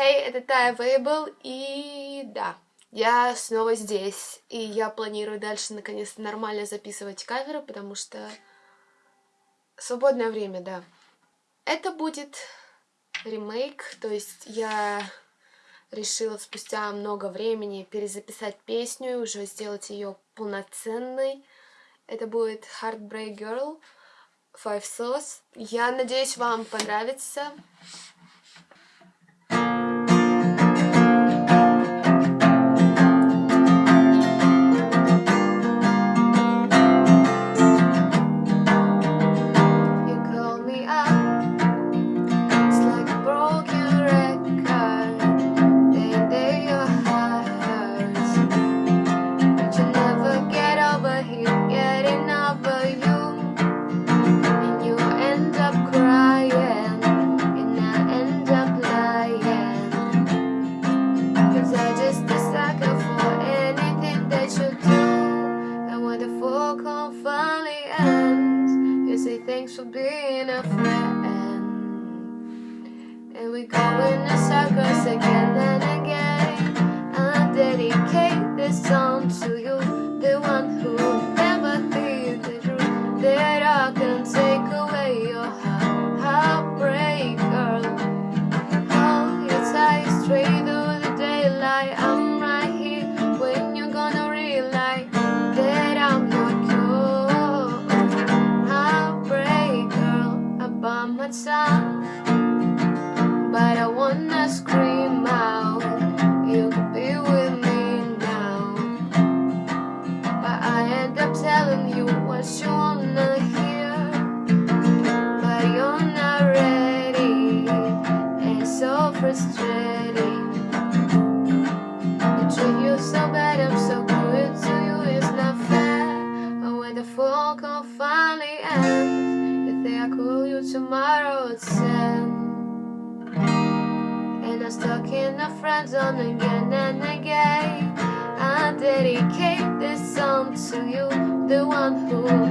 Hey, это Тая Вейбл, и да, я снова здесь, и я планирую дальше наконец-то нормально записывать каверы, потому что свободное время, да. Это будет ремейк, то есть я решила спустя много времени перезаписать песню и уже сделать ее полноценной. Это будет Heartbreak Girl, Five Sauce. Я надеюсь, вам понравится. Thanks for being a friend. And we go in circles again and again. I dedicate this song to you, the one who what's up, but I call you tomorrow at 10 And I'm stuck in a friend zone again and again. I dedicate this song to you The one who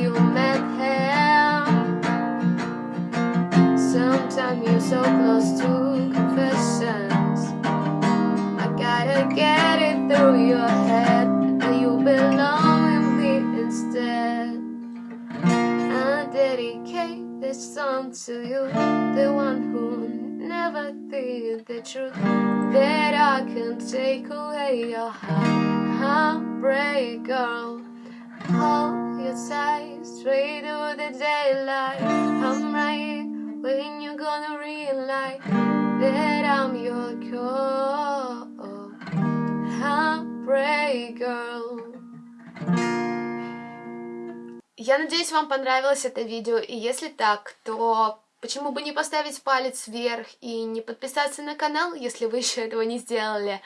you met him. Sometimes you're so close to confessions. I gotta get it through your head That you belong with me instead. I dedicate this song to you The one who never did the truth That I can take away your heart. Heartbreak girl Hold your tight straight to the daylight I'm right when you're gonna realize That I'm your Heartbreak girl Я надеюсь, вам понравилось это видео, и если так, то почему бы не поставить палец вверх и не подписаться на канал, если вы еще этого не сделали.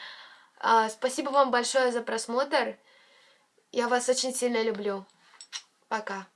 А, спасибо вам большое за просмотр. Я вас очень сильно люблю. Пока.